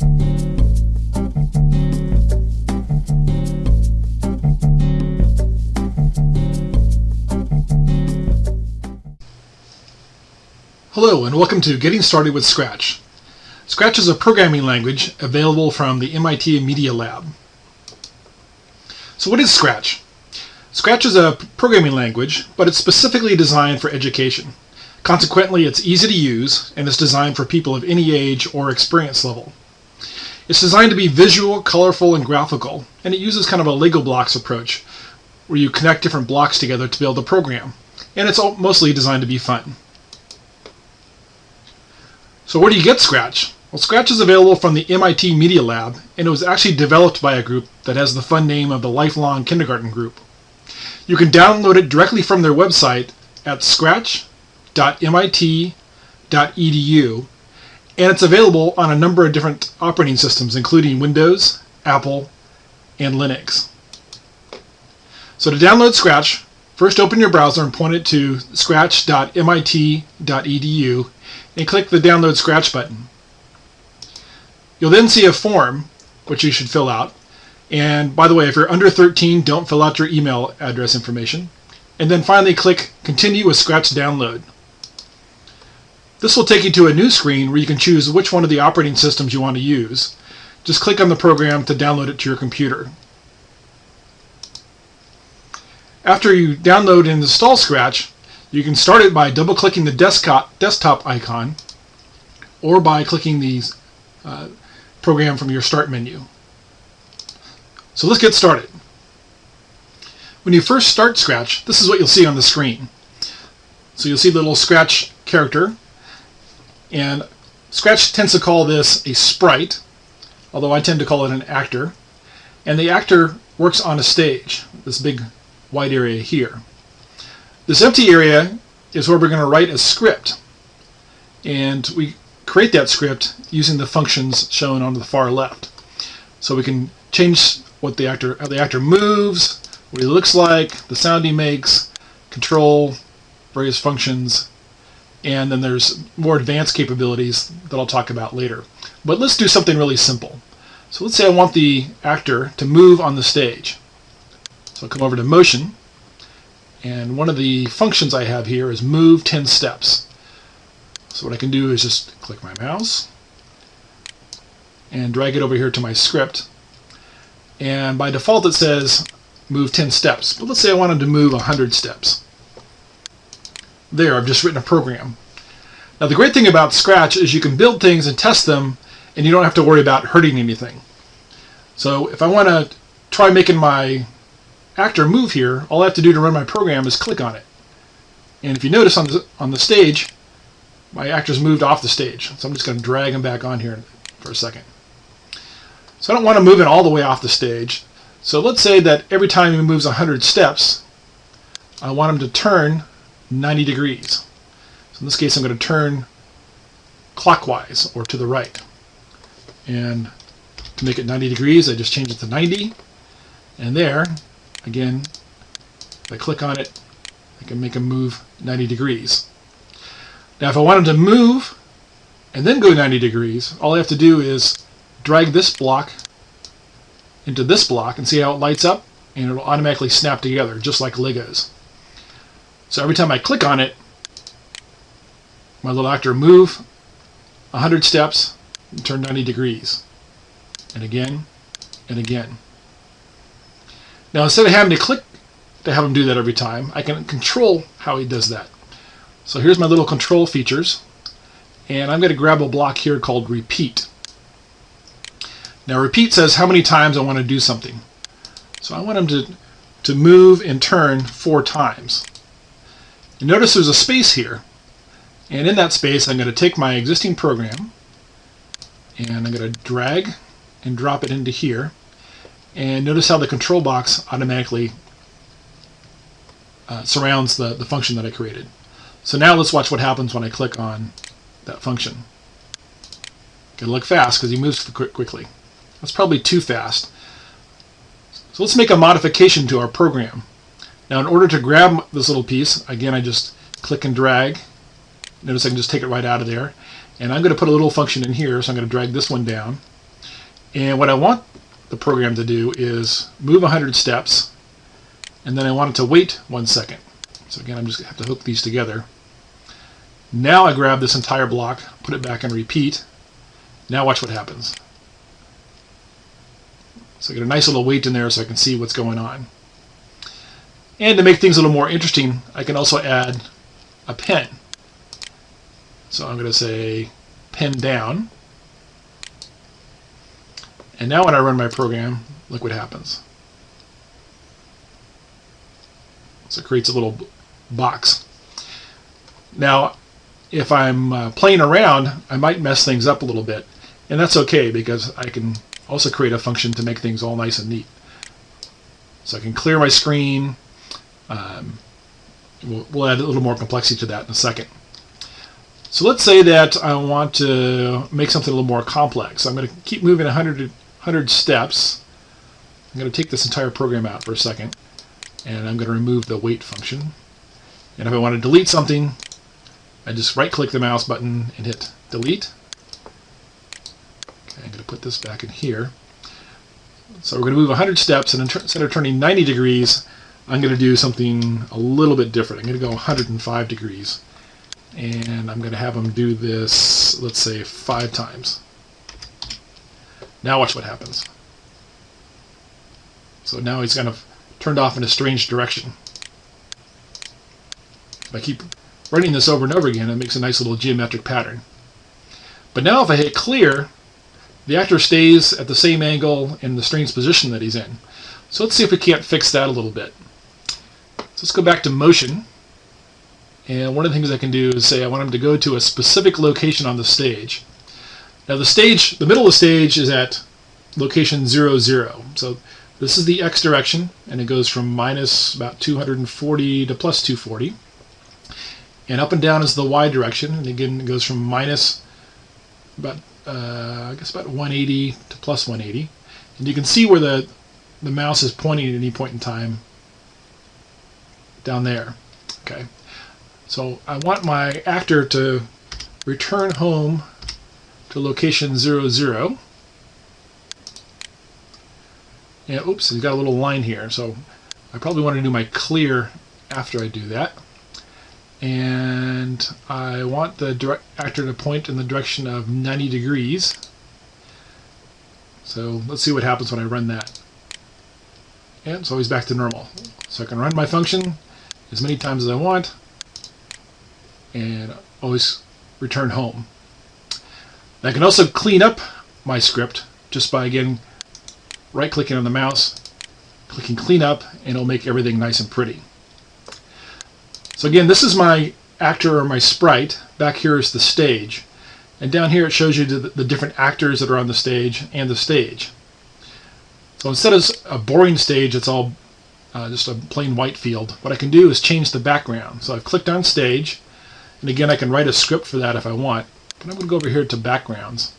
Hello and welcome to Getting Started with Scratch. Scratch is a programming language available from the MIT Media Lab. So what is Scratch? Scratch is a programming language, but it's specifically designed for education. Consequently, it's easy to use and it's designed for people of any age or experience level. It's designed to be visual, colorful, and graphical, and it uses kind of a Lego blocks approach, where you connect different blocks together to build a program. And it's mostly designed to be fun. So where do you get Scratch? Well, Scratch is available from the MIT Media Lab, and it was actually developed by a group that has the fun name of the Lifelong Kindergarten Group. You can download it directly from their website at scratch.mit.edu, and it's available on a number of different operating systems, including Windows, Apple, and Linux. So to download Scratch, first open your browser and point it to scratch.mit.edu and click the Download Scratch button. You'll then see a form, which you should fill out. And by the way, if you're under 13, don't fill out your email address information. And then finally click Continue with Scratch Download. This will take you to a new screen where you can choose which one of the operating systems you want to use. Just click on the program to download it to your computer. After you download and install Scratch, you can start it by double-clicking the desktop, desktop icon or by clicking the uh, program from your Start menu. So let's get started. When you first start Scratch, this is what you'll see on the screen. So you'll see the little Scratch character, and Scratch tends to call this a sprite, although I tend to call it an actor. And the actor works on a stage, this big white area here. This empty area is where we're going to write a script. And we create that script using the functions shown on the far left. So we can change what the actor, how the actor moves, what he looks like, the sound he makes, control various functions, and then there's more advanced capabilities that I'll talk about later. But let's do something really simple. So let's say I want the actor to move on the stage. So I'll come over to Motion, and one of the functions I have here is move 10 steps. So what I can do is just click my mouse and drag it over here to my script. And by default it says move 10 steps. But let's say I wanted to move 100 steps. There, I've just written a program. Now the great thing about Scratch is you can build things and test them and you don't have to worry about hurting anything. So if I want to try making my actor move here, all I have to do to run my program is click on it. And if you notice on the, on the stage, my actor's moved off the stage. So I'm just going to drag him back on here for a second. So I don't want to move it all the way off the stage. So let's say that every time he moves 100 steps, I want him to turn 90 degrees. So in this case, I'm going to turn clockwise or to the right. And to make it 90 degrees, I just change it to 90. And there, Again, if I click on it, I can make them move 90 degrees. Now if I want them to move and then go 90 degrees, all I have to do is drag this block into this block and see how it lights up and it'll automatically snap together just like Legos. So every time I click on it, my little actor move 100 steps and turn 90 degrees. And again, and again. Now instead of having to click to have him do that every time, I can control how he does that. So here's my little control features. And I'm going to grab a block here called repeat. Now repeat says how many times I want to do something. So I want him to, to move and turn four times. You notice there's a space here. And in that space I'm going to take my existing program and I'm going to drag and drop it into here. And notice how the control box automatically uh, surrounds the, the function that I created. So now let's watch what happens when I click on that function. Gotta look fast because he moves quickly. That's probably too fast. So let's make a modification to our program. Now in order to grab this little piece, again I just click and drag. Notice I can just take it right out of there. And I'm going to put a little function in here, so I'm going to drag this one down. And what I want the program to do is move 100 steps, and then I want it to wait one second. So again, I'm just going to have to hook these together. Now I grab this entire block, put it back and repeat. Now watch what happens. So I get a nice little wait in there so I can see what's going on. And to make things a little more interesting, I can also add a pen. So I'm going to say pen down. And now when I run my program, look what happens. So it creates a little box. Now, if I'm uh, playing around, I might mess things up a little bit. And that's okay because I can also create a function to make things all nice and neat. So I can clear my screen. Um, we'll, we'll add a little more complexity to that in a second. So let's say that I want to make something a little more complex. I'm going to keep moving 100, 100 steps. I'm going to take this entire program out for a second and I'm going to remove the wait function. And if I want to delete something, I just right click the mouse button and hit delete. Okay, I'm going to put this back in here. So we're going to move 100 steps and instead of turning 90 degrees, I'm going to do something a little bit different. I'm going to go 105 degrees. And I'm going to have them do this, let's say, five times. Now watch what happens. So now he's kind of turned off in a strange direction. If I keep running this over and over again, it makes a nice little geometric pattern. But now if I hit clear, the actor stays at the same angle in the strange position that he's in. So let's see if we can't fix that a little bit. So let's go back to motion. And one of the things I can do is say I want him to go to a specific location on the stage. Now the stage, the middle of the stage is at location 0, 0. So this is the x direction, and it goes from minus about 240 to plus 240. And up and down is the y direction, and again it goes from minus about, uh, I guess about 180 to plus 180. And you can see where the, the mouse is pointing at any point in time down there. Okay, so I want my actor to return home to location 00, 0 and oops, he's got a little line here. So I probably want to do my clear after I do that. And I want the direct actor to point in the direction of 90 degrees. So let's see what happens when I run that. And so he's back to normal. So I can run my function as many times as I want and always return home. I can also clean up my script just by again right clicking on the mouse, clicking clean up, and it'll make everything nice and pretty. So again, this is my actor or my sprite. Back here is the stage. And down here it shows you the, the different actors that are on the stage and the stage. So instead of a boring stage, it's all uh, just a plain white field. What I can do is change the background. So I've clicked on stage, and again I can write a script for that if I want. But I'm going to go over here to backgrounds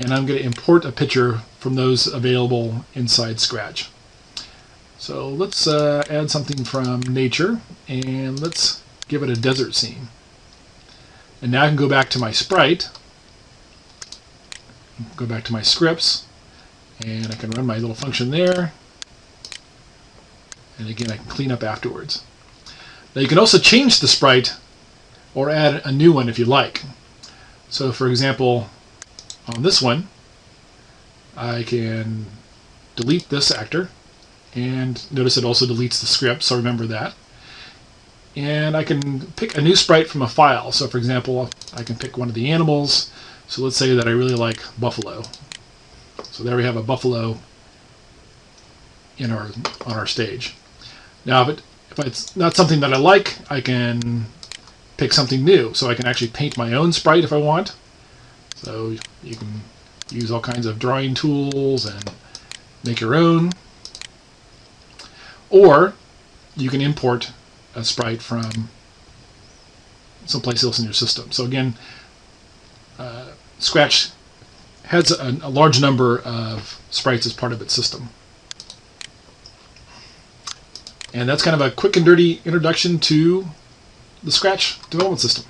and I'm going to import a picture from those available inside Scratch. So let's uh, add something from nature and let's give it a desert scene. And now I can go back to my sprite, go back to my scripts, and I can run my little function there. And again, I can clean up afterwards. Now you can also change the sprite or add a new one if you like. So for example, on this one, I can delete this actor and notice it also deletes the script, so remember that. And I can pick a new sprite from a file. So for example, I can pick one of the animals. So let's say that I really like buffalo. So there we have a buffalo in our on our stage. Now if, it, if it's not something that I like, I can pick something new. So I can actually paint my own sprite if I want. So you can use all kinds of drawing tools and make your own. Or you can import a sprite from someplace else in your system. So again, uh, Scratch has a, a large number of sprites as part of its system. And that's kind of a quick and dirty introduction to the Scratch development system.